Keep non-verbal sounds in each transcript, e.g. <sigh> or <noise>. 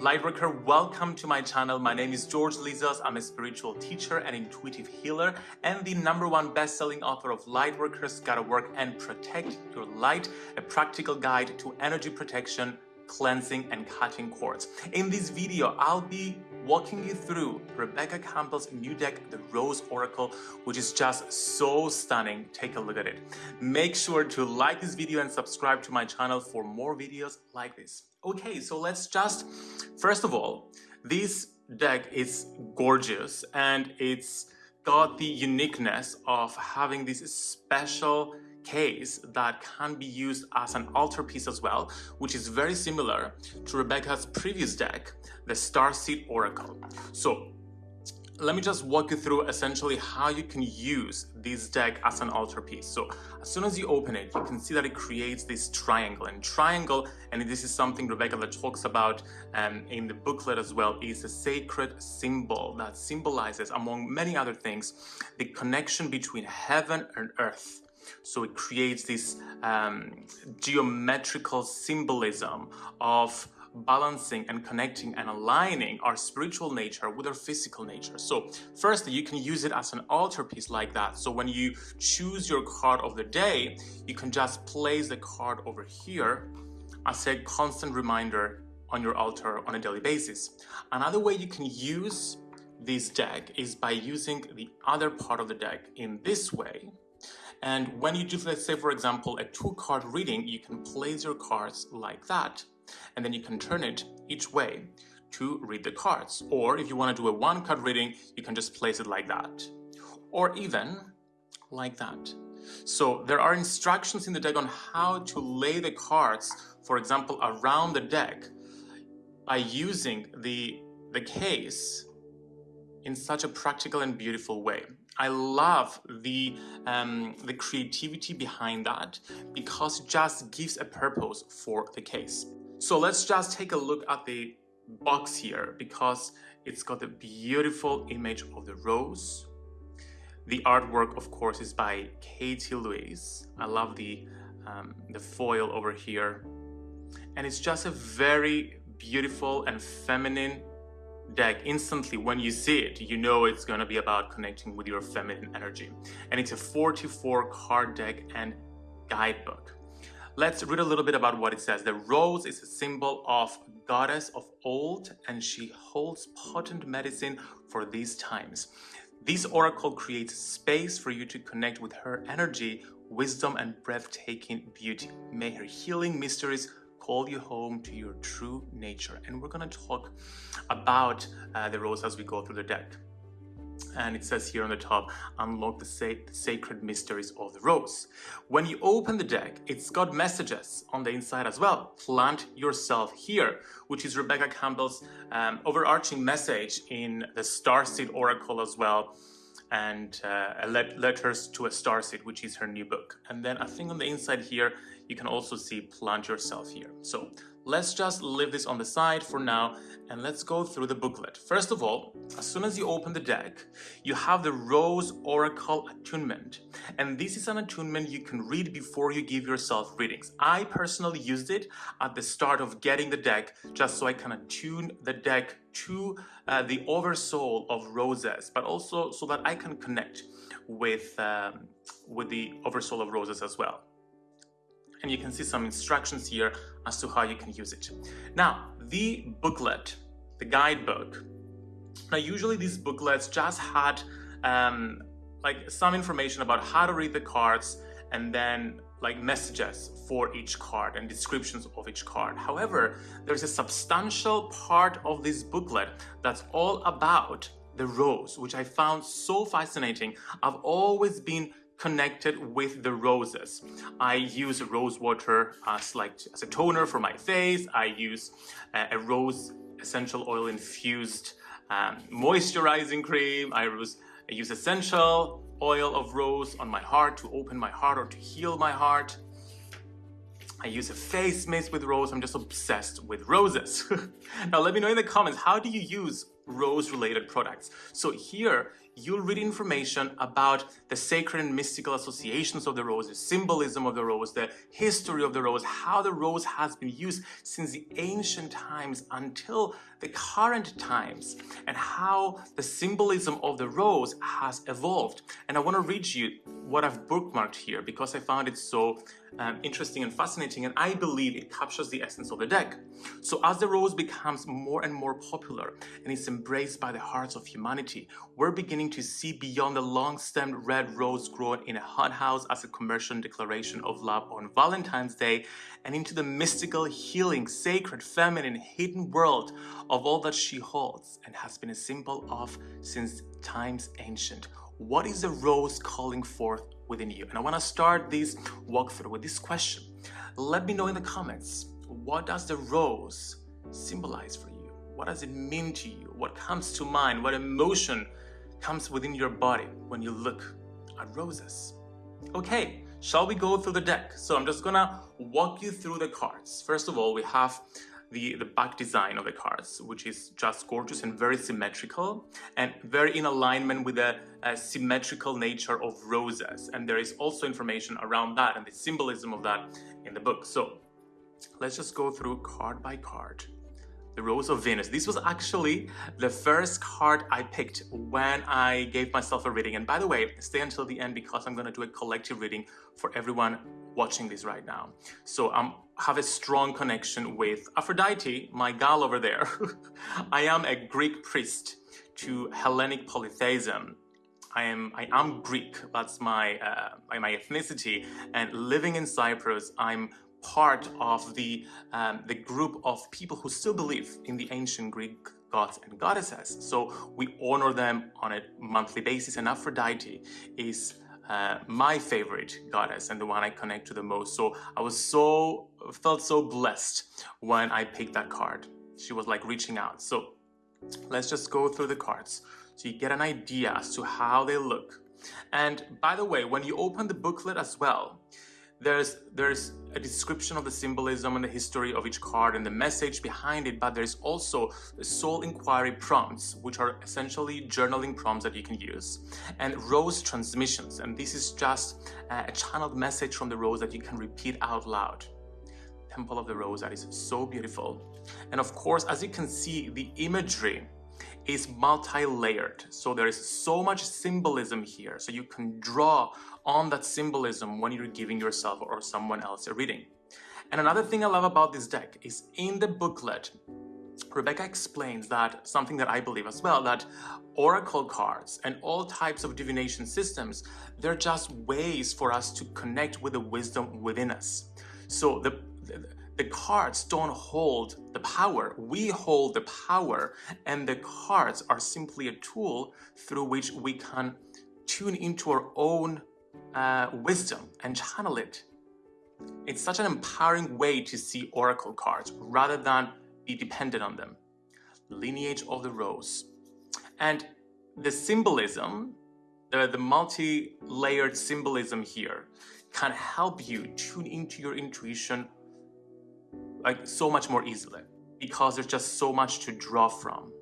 Lightworker, welcome to my channel. My name is George Lizos. I'm a spiritual teacher and intuitive healer and the number one best-selling author of Lightworkers Gotta Work and Protect Your Light, a practical guide to energy protection, cleansing and cutting cords. In this video, I'll be walking you through Rebecca Campbell's new deck, the Rose Oracle, which is just so stunning. Take a look at it. Make sure to like this video and subscribe to my channel for more videos like this. Okay, so let's just, first of all, this deck is gorgeous and it's got the uniqueness of having this special case that can be used as an altarpiece as well, which is very similar to Rebecca's previous deck, the Starseed Oracle. So let me just walk you through essentially how you can use this deck as an altarpiece. So as soon as you open it, you can see that it creates this triangle and triangle, and this is something Rebecca talks about um, in the booklet as well, is a sacred symbol that symbolizes, among many other things, the connection between heaven and earth. So it creates this um, geometrical symbolism of balancing and connecting and aligning our spiritual nature with our physical nature. So firstly, you can use it as an altarpiece like that. So when you choose your card of the day, you can just place the card over here as a constant reminder on your altar on a daily basis. Another way you can use this deck is by using the other part of the deck in this way and when you do, let's say, for example, a two card reading, you can place your cards like that. And then you can turn it each way to read the cards. Or if you want to do a one card reading, you can just place it like that. Or even like that. So there are instructions in the deck on how to lay the cards, for example, around the deck by using the, the case in such a practical and beautiful way. I love the, um, the creativity behind that because it just gives a purpose for the case. So let's just take a look at the box here because it's got a beautiful image of the rose. The artwork, of course, is by Katie Louise. I love the, um, the foil over here. And it's just a very beautiful and feminine deck instantly when you see it you know it's going to be about connecting with your feminine energy. And it's a 44 card deck and guidebook. Let's read a little bit about what it says. The rose is a symbol of goddess of old and she holds potent medicine for these times. This oracle creates space for you to connect with her energy wisdom and breathtaking beauty. May her healing mysteries call you home to your true nature. And we're going to talk about uh, the rose as we go through the deck. And it says here on the top, unlock the, sa the sacred mysteries of the rose. When you open the deck, it's got messages on the inside as well. Plant yourself here, which is Rebecca Campbell's um, overarching message in the Starseed Oracle as well and uh, letters to a starseed which is her new book and then i think on the inside here you can also see plant yourself here. So let's just leave this on the side for now and let's go through the booklet. First of all, as soon as you open the deck, you have the Rose Oracle Attunement. And this is an attunement you can read before you give yourself readings. I personally used it at the start of getting the deck just so I can attune the deck to uh, the oversoul of roses, but also so that I can connect with, um, with the oversoul of roses as well and you can see some instructions here as to how you can use it. Now, the booklet, the guidebook. Now, usually these booklets just had um, like some information about how to read the cards and then like messages for each card and descriptions of each card. However, there's a substantial part of this booklet that's all about the rose, which I found so fascinating. I've always been connected with the roses. I use rose water as like as a toner for my face. I use uh, a rose essential oil infused um, moisturizing cream. I use, I use essential oil of rose on my heart to open my heart or to heal my heart. I use a face mist with rose. I'm just obsessed with roses. <laughs> now let me know in the comments, how do you use rose related products? So here you'll read information about the sacred and mystical associations of the rose, the symbolism of the rose, the history of the rose, how the rose has been used since the ancient times until the current times, and how the symbolism of the rose has evolved. And I want to read you what I've bookmarked here because I found it so um, interesting and fascinating and I believe it captures the essence of the deck. So as the rose becomes more and more popular and is embraced by the hearts of humanity, we're beginning to see beyond the long-stemmed red rose grown in a hothouse as a commercial declaration of love on Valentine's Day and into the mystical, healing, sacred, feminine, hidden world of all that she holds and has been a symbol of since times ancient. What is the rose calling forth within you? And I want to start this walkthrough with this question. Let me know in the comments, what does the rose symbolize for you? What does it mean to you? What comes to mind? What emotion comes within your body when you look at roses? Okay, shall we go through the deck? So I'm just gonna walk you through the cards. First of all, we have the, the back design of the cards, which is just gorgeous and very symmetrical and very in alignment with the uh, symmetrical nature of roses. And there is also information around that and the symbolism of that in the book. So let's just go through card by card. The Rose of Venus. This was actually the first card I picked when I gave myself a reading. And by the way, stay until the end because I'm going to do a collective reading for everyone watching this right now. So I um, have a strong connection with Aphrodite, my gal over there. <laughs> I am a Greek priest to Hellenic polytheism. I am I am Greek. That's my uh, my ethnicity. And living in Cyprus, I'm part of the, um, the group of people who still believe in the ancient Greek gods and goddesses. So we honor them on a monthly basis and Aphrodite is uh, my favorite goddess and the one I connect to the most. So I was so, felt so blessed when I picked that card. She was like reaching out. So let's just go through the cards so you get an idea as to how they look. And by the way, when you open the booklet as well, there's there's a description of the symbolism and the history of each card and the message behind it, but there's also soul inquiry prompts, which are essentially journaling prompts that you can use, and rose transmissions. And this is just a channeled message from the rose that you can repeat out loud. Temple of the Rose, that is so beautiful. And of course, as you can see, the imagery is multi-layered. So there is so much symbolism here. So you can draw on that symbolism when you're giving yourself or someone else a reading. And another thing I love about this deck is in the booklet, Rebecca explains that something that I believe as well, that oracle cards and all types of divination systems, they're just ways for us to connect with the wisdom within us. So the, the cards don't hold the power. We hold the power and the cards are simply a tool through which we can tune into our own uh, wisdom and channel it. It's such an empowering way to see oracle cards rather than be dependent on them. Lineage of the Rose. And the symbolism, the, the multi-layered symbolism here can help you tune into your intuition like so much more easily because there's just so much to draw from.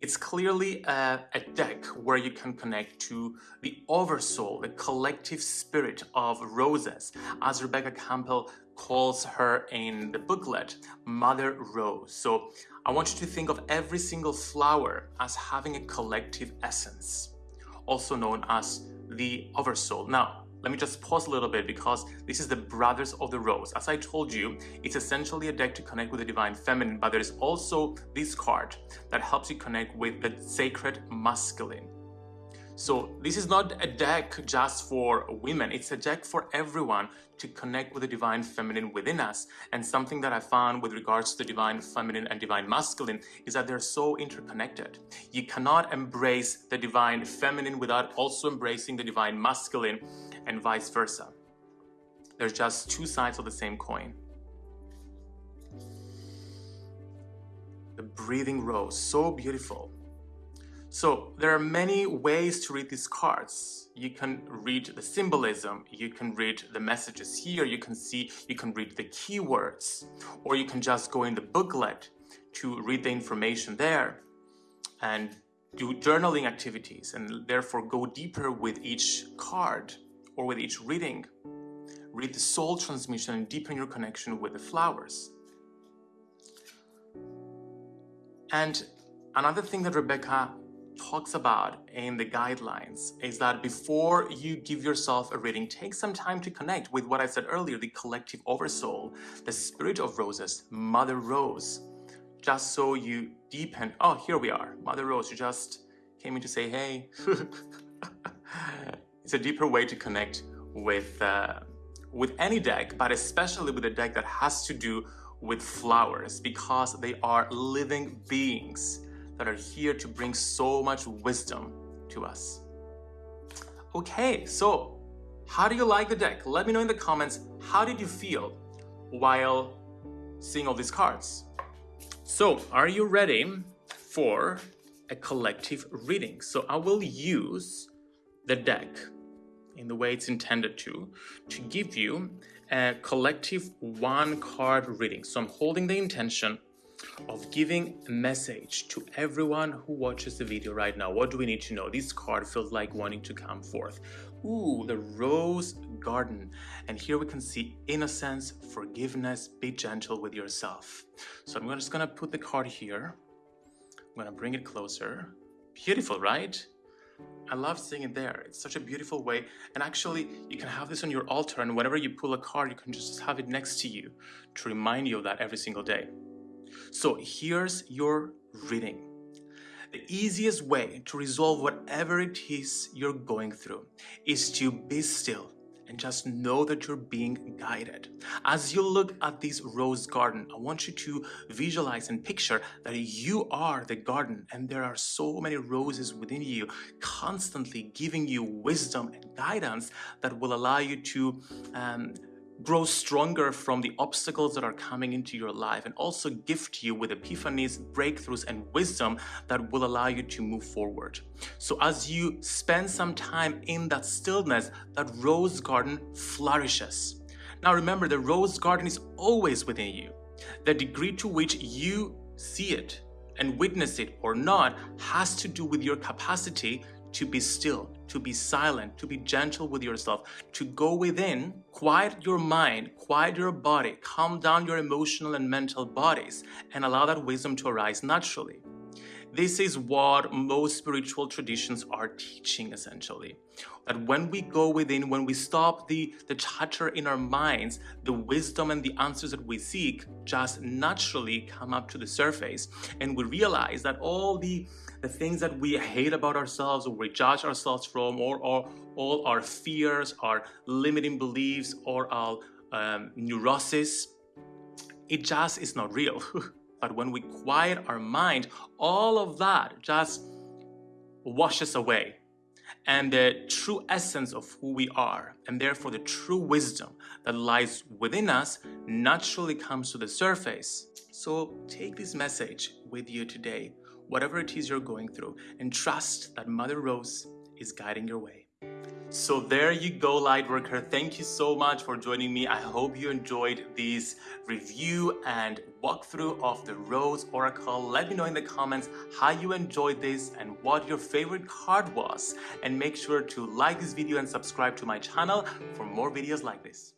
It's clearly a, a, deck where you can connect to the oversoul, the collective spirit of roses, as Rebecca Campbell calls her in the booklet, Mother Rose. So I want you to think of every single flower as having a collective essence, also known as the oversoul. Now, let me just pause a little bit because this is the Brothers of the Rose. As I told you, it's essentially a deck to connect with the Divine Feminine, but there is also this card that helps you connect with the Sacred Masculine. So this is not a deck just for women, it's a deck for everyone to connect with the divine feminine within us. And something that I found with regards to the divine feminine and divine masculine is that they're so interconnected. You cannot embrace the divine feminine without also embracing the divine masculine and vice versa. There's just two sides of the same coin. The breathing rose, so beautiful. So there are many ways to read these cards. You can read the symbolism, you can read the messages here, you can see, you can read the keywords, or you can just go in the booklet to read the information there. and do journaling activities and therefore go deeper with each card or with each reading. Read the soul transmission and deepen your connection with the flowers. And another thing that Rebecca talks about in the guidelines is that before you give yourself a reading, take some time to connect with what I said earlier, the collective oversoul, the spirit of roses, Mother Rose, just so you deepen. Oh, here we are. Mother Rose, you just came in to say, hey. <laughs> it's a deeper way to connect with, uh, with any deck, but especially with a deck that has to do with flowers because they are living beings that are here to bring so much wisdom to us. Okay, so how do you like the deck? Let me know in the comments, how did you feel while seeing all these cards? So, are you ready for a collective reading? So I will use the deck in the way it's intended to, to give you a collective one card reading. So I'm holding the intention of giving a message to everyone who watches the video right now. What do we need to know? This card feels like wanting to come forth. Ooh, the Rose Garden. And here we can see innocence, forgiveness, be gentle with yourself. So I'm just gonna put the card here. I'm gonna bring it closer. Beautiful, right? I love seeing it there. It's such a beautiful way. And actually, you can have this on your altar and whenever you pull a card, you can just have it next to you to remind you of that every single day. So here's your reading. The easiest way to resolve whatever it is you're going through is to be still and just know that you're being guided. As you look at this rose garden, I want you to visualize and picture that you are the garden and there are so many roses within you constantly giving you wisdom and guidance that will allow you to um, grow stronger from the obstacles that are coming into your life and also gift you with epiphanies, breakthroughs, and wisdom that will allow you to move forward. So as you spend some time in that stillness, that rose garden flourishes. Now remember, the rose garden is always within you. The degree to which you see it and witness it or not has to do with your capacity to be still, to be silent, to be gentle with yourself, to go within, quiet your mind, quiet your body, calm down your emotional and mental bodies, and allow that wisdom to arise naturally. This is what most spiritual traditions are teaching essentially. That when we go within, when we stop the, the chatter in our minds, the wisdom and the answers that we seek just naturally come up to the surface. And we realize that all the the things that we hate about ourselves or we judge ourselves from or, or all our fears, our limiting beliefs or our um, neurosis, it just is not real. <laughs> but when we quiet our mind, all of that just washes away. And the true essence of who we are, and therefore the true wisdom that lies within us, naturally comes to the surface. So take this message with you today whatever it is you're going through and trust that Mother Rose is guiding your way. So there you go, Lightworker. Thank you so much for joining me. I hope you enjoyed this review and walkthrough of the Rose Oracle. Let me know in the comments how you enjoyed this and what your favorite card was. And make sure to like this video and subscribe to my channel for more videos like this.